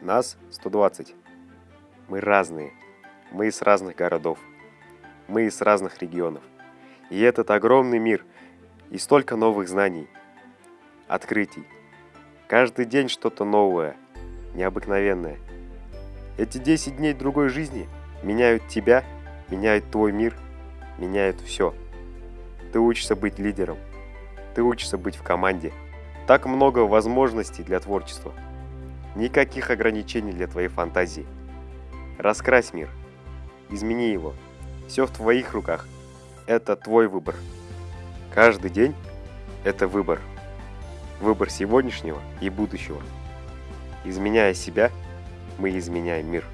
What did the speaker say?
Нас 120. Мы разные. Мы из разных городов. Мы из разных регионов. И этот огромный мир, и столько новых знаний, открытий. Каждый день что-то новое, необыкновенное. Эти 10 дней другой жизни меняют тебя, меняют твой мир, меняют все. Ты учишься быть лидером. Ты учишься быть в команде. Так много возможностей для творчества. Никаких ограничений для твоей фантазии. Раскрась мир. Измени его. Все в твоих руках. Это твой выбор. Каждый день – это выбор. Выбор сегодняшнего и будущего. Изменяя себя, мы изменяем мир.